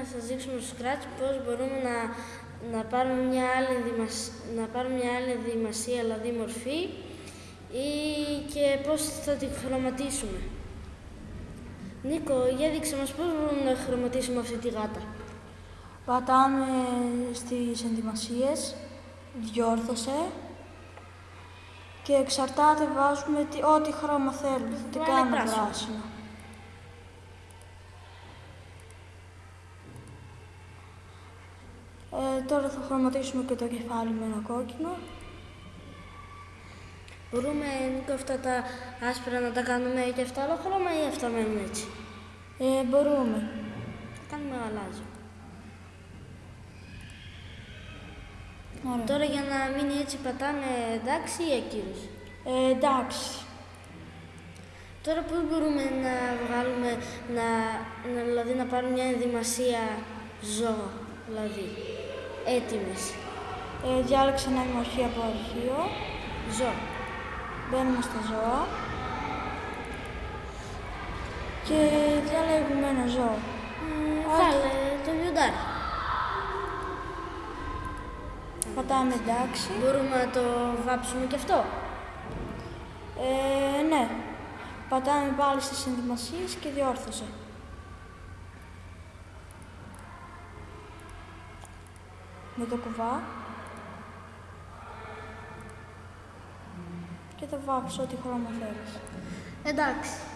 να σας δείξουμε στο Scratch πώς μπορούμε να, να, πάρουμε μια άλλη ενδυμασ- να πάρουμε μια άλλη ενδυμασία, δηλαδή μορφή, ή και πώς θα τη χρωματίσουμε. Νίκο, για δείξε μας πώς μπορούμε να χρωματίσουμε αυτή τη γάτα. Πατάμε στις ενδυμασίες, διόρθωσε και εξαρτάται βάζουμε τι- ό,τι χρώμα θέλουμε. Θα την Βάλε κάνουμε πράσινο. Ε, τώρα θα χρωματίσουμε και το κεφάλι με ένα κόκκινο. Μπορούμε, Νίκο, αυτά τα άσπρα να τα κάνουμε και αυτά άλλο χρώμα ή αυτά μένουν έτσι; Ε, μπορούμε. Θα κάνουμε γαλάζιο. Ωραία. Τώρα για να μείνει έτσι πατάμε εντάξει ή ακύρωση; Ε, εντάξει. Τώρα πώς μπορούμε να βγάλουμε, να, να, δηλαδή να πάρουμε μια ενδυμασία ζώα, δηλαδή; Έτοιμες. Ε, διάλεξα ένα μορφή από αρχείο. Ζώα. Μπαίνουμε στα ζώα. Και διαλέγουμε ένα ζώο. Μ, Βάλε το βιοντάρι. Πατάμε εντάξει. Μπορούμε να το βάψουμε και αυτό. Ε, ναι. Πατάμε πάλι στις ενδυμασίες και διόρθωσε. Με το κουβά. Και θα βάψω ό,τι χρώμα θέλεις. Εντάξει.